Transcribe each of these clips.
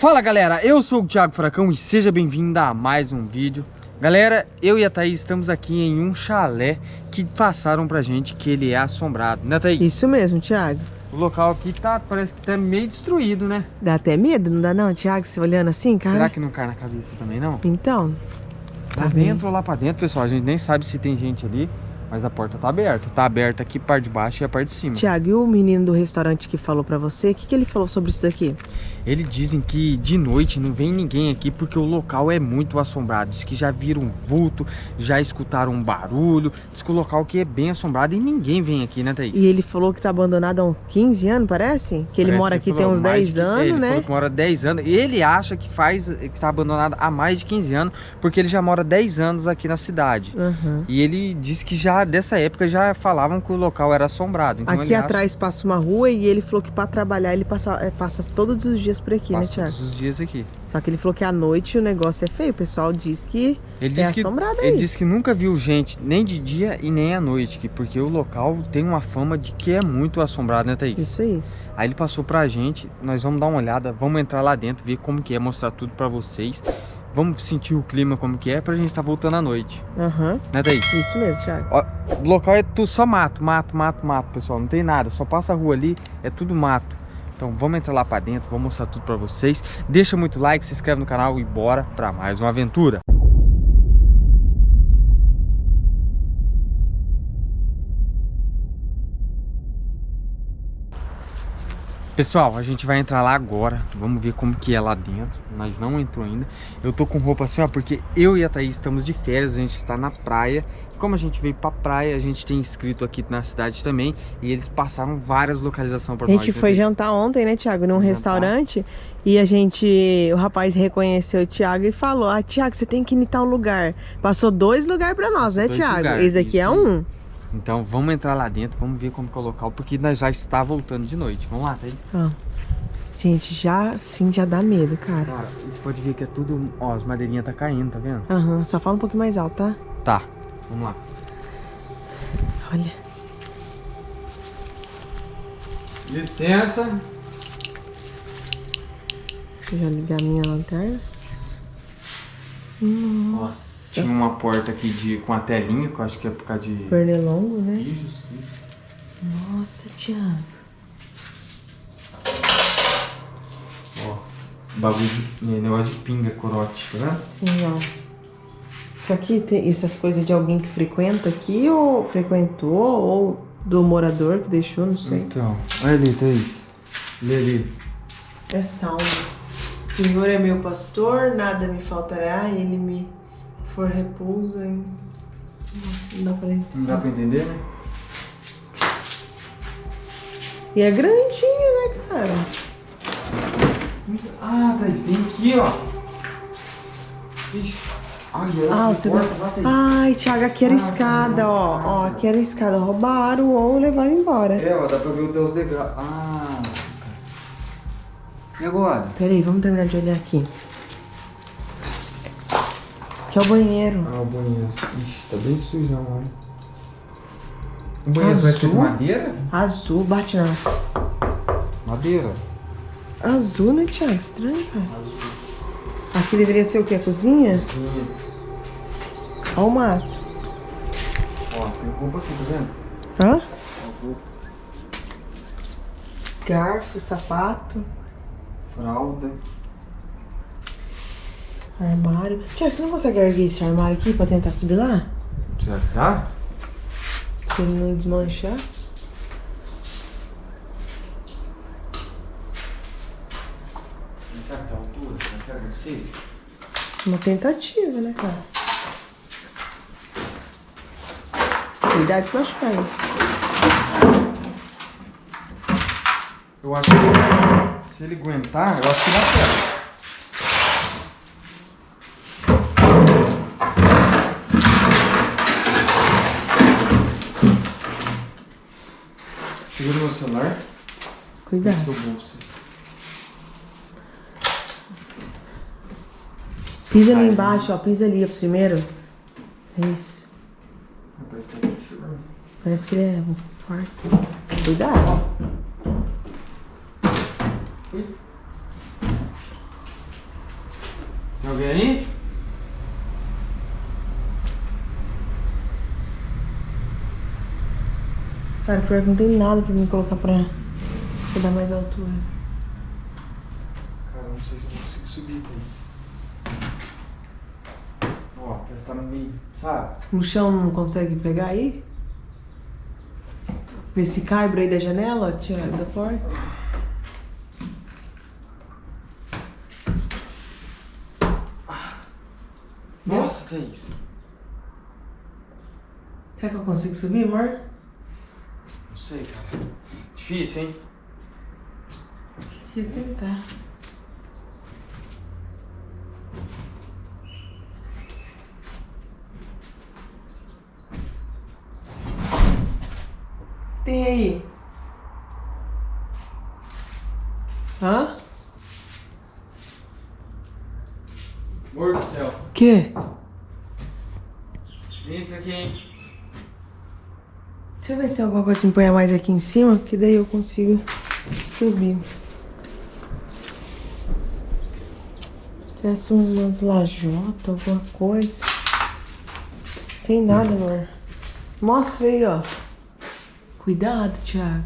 Fala galera, eu sou o Thiago Furacão e seja bem-vindo a mais um vídeo Galera, eu e a Thaís estamos aqui em um chalé que passaram pra gente que ele é assombrado, né Thaís? Isso mesmo, Thiago O local aqui tá, parece que tá meio destruído, né? Dá até medo, não dá não, Thiago? Você olhando assim, cara? Será que não cai na cabeça também, não? Então Lá tá dentro ou lá pra dentro, pessoal, a gente nem sabe se tem gente ali mas a porta tá aberta. Tá aberta aqui, parte de baixo e a parte de cima. Tiago, e o menino do restaurante que falou pra você, o que, que ele falou sobre isso aqui? Eles dizem que de noite não vem ninguém aqui porque o local é muito assombrado. Diz que já viram um vulto, já escutaram um barulho. Diz que o local aqui é bem assombrado e ninguém vem aqui, né, Thaís? E ele falou que tá abandonado há uns 15 anos, parece? Que ele mora aqui tem uns 10 anos, ele né? Ele falou que mora 10 anos. Ele acha que faz que tá abandonado há mais de 15 anos porque ele já mora 10 anos aqui na cidade. Uhum. E ele disse que já dessa época já falavam que o local era assombrado. Então aqui atrás acha... passa uma rua e ele falou que para trabalhar ele passa, é, passa todos os dias por aqui, né, né, Tiago? todos os dias aqui. Só que ele falou que à noite o negócio é feio, o pessoal diz que ele é diz que, assombrado aí. Ele disse que nunca viu gente, nem de dia e nem à noite, porque o local tem uma fama de que é muito assombrado, né, Thaís? Isso aí. Aí ele passou pra gente, nós vamos dar uma olhada, vamos entrar lá dentro, ver como que é, mostrar tudo pra vocês. Vamos sentir o clima como que é pra gente estar tá voltando à noite. Aham. Uhum. Né, Thaís? Isso mesmo, Thiago. Ó, o local é tudo só mato, mato, mato, mato, pessoal. Não tem nada, só passa a rua ali, é tudo mato. Então vamos entrar lá pra dentro, vou mostrar tudo pra vocês. Deixa muito like, se inscreve no canal e bora pra mais uma aventura. Pessoal, a gente vai entrar lá agora, vamos ver como que é lá dentro, nós não entrou ainda. Eu tô com roupa assim, ó, porque eu e a Thaís estamos de férias, a gente está na praia. Como a gente veio pra praia, a gente tem inscrito aqui na cidade também, e eles passaram várias localizações para nós. A gente né, foi jantar ontem, né, Thiago, num restaurante, e a gente, o rapaz reconheceu o Thiago e falou, ah, Thiago, você tem que ir em tal lugar. Passou dois lugares para nós, Passou né, Thiago? Lugares, Esse aqui é um. Então vamos entrar lá dentro, vamos ver como é o local, porque nós já está voltando de noite. Vamos lá, Thaís? Ah. Gente, já sim já dá medo, cara. Cara, você pode ver que é tudo. Ó, as madeirinhas tá caindo, tá vendo? Aham, uhum, só fala um pouquinho mais alto, tá? Tá, vamos lá. Olha. Licença. Deixa eu já ligar a minha lanterna. Nossa. Tinha uma porta aqui de, com a telinha, que eu acho que é por causa de... Pernilongo, né? Isso, isso. Nossa, Thiago. Ó, bagulho de... negócio de pinga, corote, tá vendo? Sim, ó. Isso aqui tem essas coisas de alguém que frequenta aqui, ou frequentou, ou do morador que deixou, não sei. Então, olha ali, Thaís. Lê ali. É salmo. Senhor é meu pastor, nada me faltará, ele me for repouso, hein? Nossa, não dá pra entender. Não dá pra entender, né? E é grandinho, né, cara? Ah, Thaís, tem aqui, ó. Ixi. Ai, ah, você porta, Ai, Thiago, aqui era ah, escada, ó. Ó, aqui era escada. Roubaram ou levaram embora. É, ó, dá pra ver os degraus. Ah. E agora? Peraí, vamos terminar de olhar aqui. Que é o banheiro. Ah, o banheiro. Ixi, tá bem sujão, olha. O banheiro Azul? vai ser de madeira? Azul, bate não. Madeira. Azul, né, Thiago? Estranho, cara. Azul. Aqui deveria ser o quê? A cozinha? Cozinha. Olha o mato. Ó, tem roupa aqui, tá vendo? Hã? Garfo, sapato. Fralda. Armário. Tiago, você não consegue erguer esse armário aqui pra tentar subir lá? Será que dá? Se ele não desmanchar. Tá altura? Que é possível? Uma tentativa, né, cara? Cuidado de machucar aí. Eu acho que se ele aguentar, eu acho que dá certo. Segura meu celular. Cuidado. seu bolso. Pisa ali embaixo, ó. Pisa ali primeiro. É isso. Parece que ele é forte. Cuidado. Tem alguém aí? Cara, pior que não tem nada pra me colocar pra, pra dar mais altura. Cara, não sei se eu consigo subir, Thaís. Que tá no meio, sabe? No chão não consegue pegar aí? Vê se cai pra aí da janela, Tiago, da porta. Nossa, Thaís. Será que eu consigo subir, amor? Não sei, cara. Difícil, hein? Deixa eu tentar. Tem aí? Hã? Amor do céu. O quê? Isso aqui, hein? Deixa eu ver se tem alguma coisa que me ponha mais aqui em cima, que daí eu consigo subir. Tivesse umas lajotas, alguma coisa. Tem nada, amor. Mostra aí, ó. Cuidado, Thiago.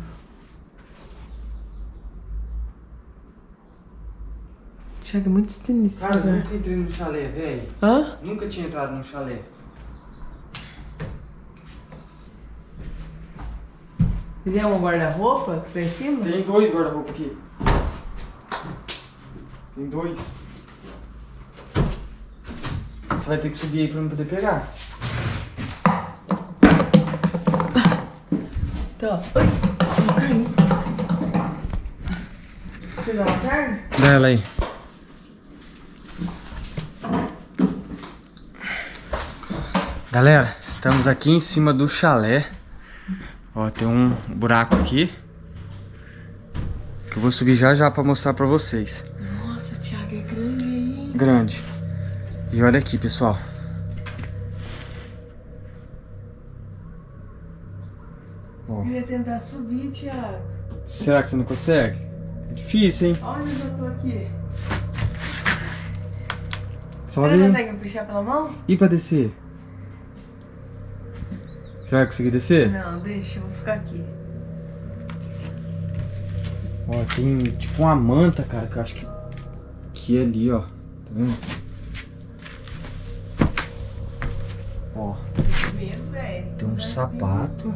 Thiago é muito sinistro, Cara, eu nunca entrei no chalé, velho. Hã? Nunca tinha entrado no chalé. Tem um guarda-roupa que tá em cima? Tem dois guarda-roupa aqui. Tem dois. Você vai ter que subir aí pra não poder pegar. Tá. Você dá uma carne? Dá ela aí. Galera, estamos aqui em cima do chalé. Ó, tem um buraco aqui. Que eu vou subir já já pra mostrar pra vocês. Nossa, Thiago, é grande aí. Grande. E olha aqui, pessoal. Subir, Thiago. Será que você não consegue? É difícil, hein? Olha onde eu tô aqui. Sobe Você consegue me puxar pela mão? E pra descer? Você vai conseguir descer? Não, deixa, eu vou ficar aqui. Ó, tem tipo uma manta, cara, que eu acho que, que é ali, ó. Tá vendo? Ó, tem um sapato,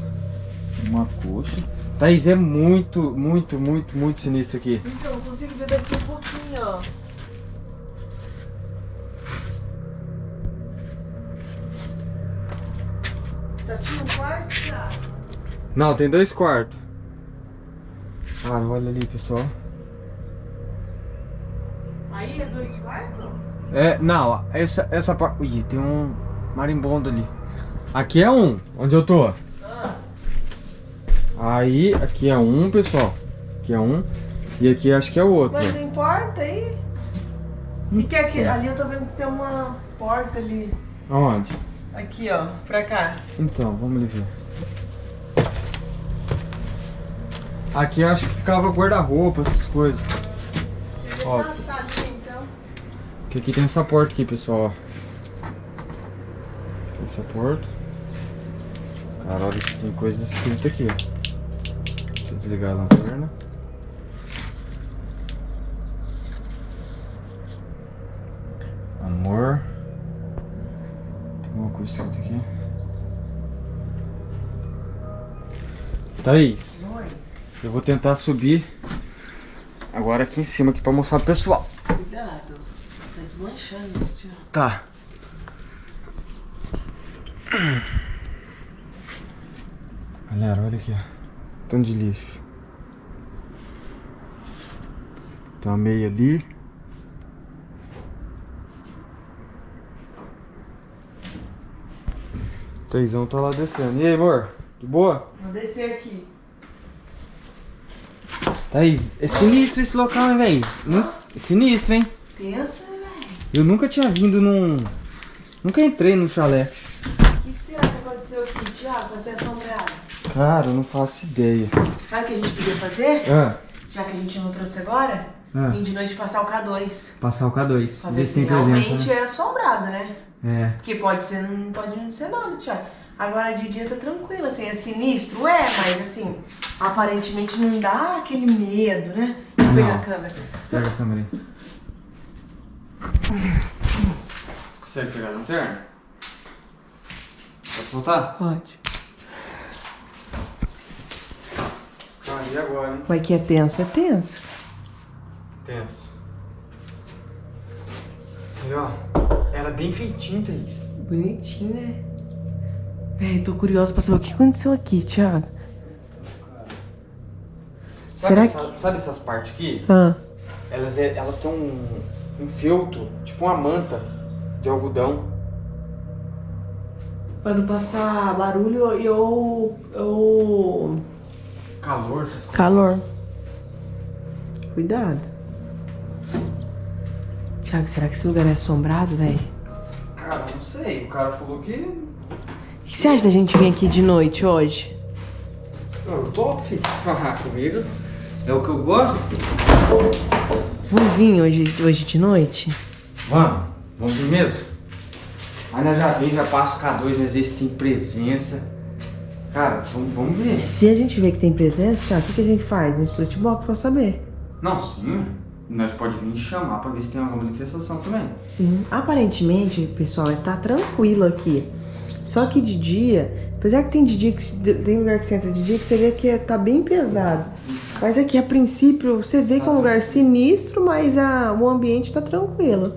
uma coxa. Thaís, é muito, muito, muito, muito sinistro aqui. Então, eu consigo ver daqui um pouquinho, ó. Só tinha um quarto, Thiago? Não, tem dois quartos. Cara, olha ali, pessoal. Aí é dois quartos? É, não, essa, essa parte... Ui, tem um marimbondo ali. Aqui é um, onde eu tô. Aí, aqui é um, pessoal. Aqui é um. E aqui acho que é o outro. mas tem porta aí? E que aqui, ali eu tô vendo que tem uma porta ali. Aonde? Aqui, ó, pra cá. Então, vamos ali ver. Aqui acho que ficava guarda-roupa, essas coisas. Ó. salinha, então. Porque aqui tem essa porta aqui, pessoal. Tem essa porta. Cara, olha que tem coisas escritas aqui, ó. Desligar a lanterna. Amor. Tem alguma coisa escrita aqui? Thaís, Oi. eu vou tentar subir agora aqui em cima aqui pra mostrar pro pessoal. Cuidado. Tá desmanchando isso, Thiago. Tá. Galera, olha aqui, ó. Tanto de lixo. Tem uma meia ali. Teizão tá lá descendo. E aí, amor? De boa? Vou descer aqui. Thaís, é sinistro esse local, hein, velho? Nu- É sinistro, hein? Tenso, velho? Eu nunca tinha vindo num... Nunca entrei num chalé. O que, que será que aconteceu aqui, Thiago, pra ser assombrado? Cara, eu não faço ideia. Sabe o que a gente podia fazer? Ah, Já que a gente não trouxe agora? ah. e de noite passar o K2. Passar o K2. Pra ver se realmente presença, né? é assombrado, né? É. Porque pode ser, não pode não ser nada, Thiago. Agora de dia tá tranquilo, assim, é sinistro, é, mas assim, aparentemente não dá aquele medo, né? Deixa eu pegar a câmera. Pega a câmera aí. Você consegue pegar a lanterna? Pode soltar? Pode. Ah, e agora, hein? Mas que é tenso, é tenso. Tenso. E ó, era bem feitinho, Thaís. Bonitinho, né? É, tô curioso pra saber o que aconteceu aqui, Thiago. Sabe, Será essa, que... sabe essas partes aqui? Ah. Elas, é, elas têm um, um feltro, tipo uma manta de algodão. Pra não passar barulho e ou, ou... Calor, essas coisas. Calor. Cuidado. Thiago, será que esse lugar é assombrado, velho? Cara, não sei. O cara falou que... O que você acha da gente vir aqui de noite hoje? Eu topo, filho. Comigo. É o que eu gosto. Vamos vir hoje, hoje de noite? Vamos. Vamos vir mesmo? Aí nós já vem, já passa o K2, às vezes tem presença. Cara, vamos, vamos ver. Se a gente vê que tem presença, Thiago, o que, que a gente faz? No split box pra saber. Não, sim. Nós pode vir chamar pra ver se tem alguma manifestação também. Sim. Aparentemente, pessoal, é tá tranquilo aqui. Só que de dia, apesar que tem de dia que tem lugar que você entra de dia que você vê que é, tá bem pesado. Mas aqui, a princípio, você vê que é um lugar sinistro, mas a, o ambiente tá tranquilo.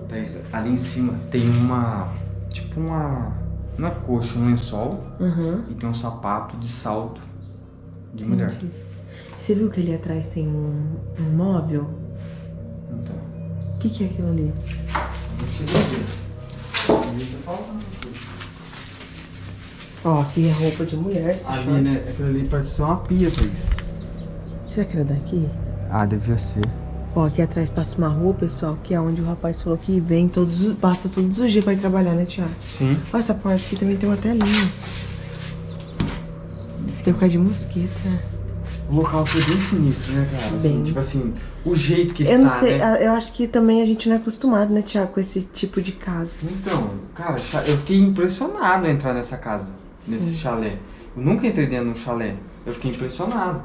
Ali em cima tem uma, tipo uma, é coxa, um lençol. Uhum. E tem um sapato de salto de mulher. Você viu que ali atrás tem um, um móvel? Então. O que, que é aquilo ali? Ó, aqui é roupa de mulher. Ali, né? Aquilo ali parece ser uma pia, Thaís. Será que era daqui? Ah, devia ser. Ó, aqui atrás passa uma rua, pessoal, que é onde o rapaz falou que vem todos, passa todos os dias pra ir trabalhar, né, Tiago? Sim. Ó, essa porta aqui também tem uma telinha. Tem um bocado de mosquito, né? O local foi bem sinistro, né, cara? Assim, bem. tipo assim, o jeito que ele eu tá, não sei, né? Eu acho que também a gente não é acostumado, né, Tiago, com esse tipo de casa. Então, cara, eu fiquei impressionado a entrar nessa casa, Sim. nesse chalé. Eu nunca entrei dentro de um chalé. Eu fiquei impressionado.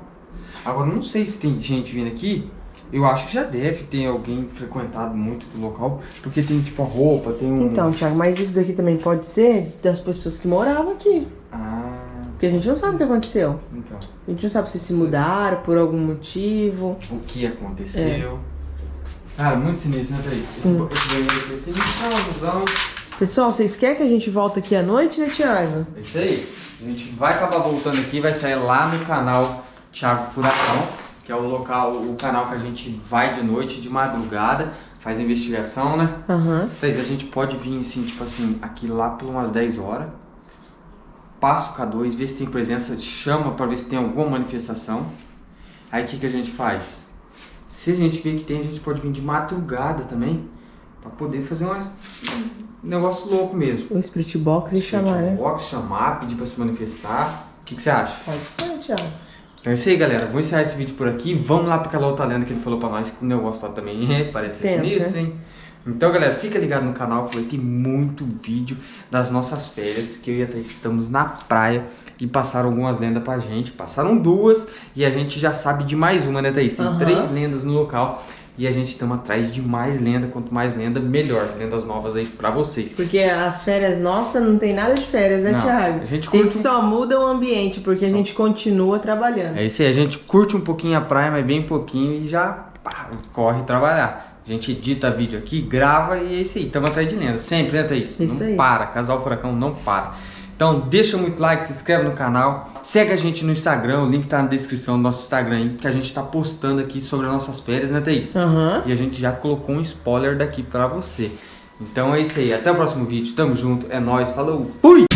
Agora, não sei se tem gente vindo aqui. Eu acho que já deve ter alguém frequentado muito do local, porque tem tipo a roupa, tem um... Então, Thiago, mas isso daqui também pode ser das pessoas que moravam aqui. Ah... Porque a gente não sabe o que aconteceu. Então. A gente não sabe se se mudaram por algum motivo. O que aconteceu. É. Cara, muito sinistro, né, Thaís? Sim. Esse banheiro aqui é sinistro, Pessoal, vocês querem que a gente volte aqui à noite, né, Thiago? É isso aí. A gente vai acabar voltando aqui, vai sair lá no canal Thiago Furacão, que é o local, o canal que a gente vai de noite, de madrugada, faz investigação, né? Uhum. Então, a gente pode vir, assim, tipo assim, aqui lá por umas 10 horas, passa o K2, vê se tem presença, chama para ver se tem alguma manifestação. Aí o que, que a gente faz? Se a gente vê que tem, a gente pode vir de madrugada também, para poder fazer umas, um negócio louco mesmo. O split box e chamar, né? box, chamar, pedir para se manifestar. O que, que você acha? Pode ser, Thiago. Então é isso aí, galera. Vou encerrar esse vídeo por aqui. Vamos lá para aquela outra lenda que ele falou para nós, que o negócio lá também é, parece Pensa. sinistro, hein? Então, galera, fica ligado no canal que vai ter muito vídeo das nossas férias, que eu e a Thaís estamos na praia e passaram algumas lendas pra gente. Passaram duas e a gente já sabe de mais uma, né, Thaís? Tem uhum. três lendas no local. E a gente estamos atrás de mais lenda, quanto mais lenda, melhor. Lendas novas aí pra vocês. Porque as férias nossas não tem nada de férias, né, não, Thiago? A gente, curte... a gente só muda o ambiente, porque só... a gente continua trabalhando. É isso aí, a gente curte um pouquinho a praia, mas bem pouquinho e já pá, corre trabalhar. A gente edita vídeo aqui, grava e é isso aí. Estamos atrás de lenda. Sempre, né, Thaís? Isso não aí. para. Casal Furacão não para. Então deixa muito like, se inscreve no canal, segue a gente no Instagram, o link tá na descrição do nosso Instagram aí, que a gente tá postando aqui sobre as nossas férias, né Thaís? Uhum. E a gente já colocou um spoiler daqui pra você. Então é isso aí, até o próximo vídeo, tamo junto, é nóis, falou, fui!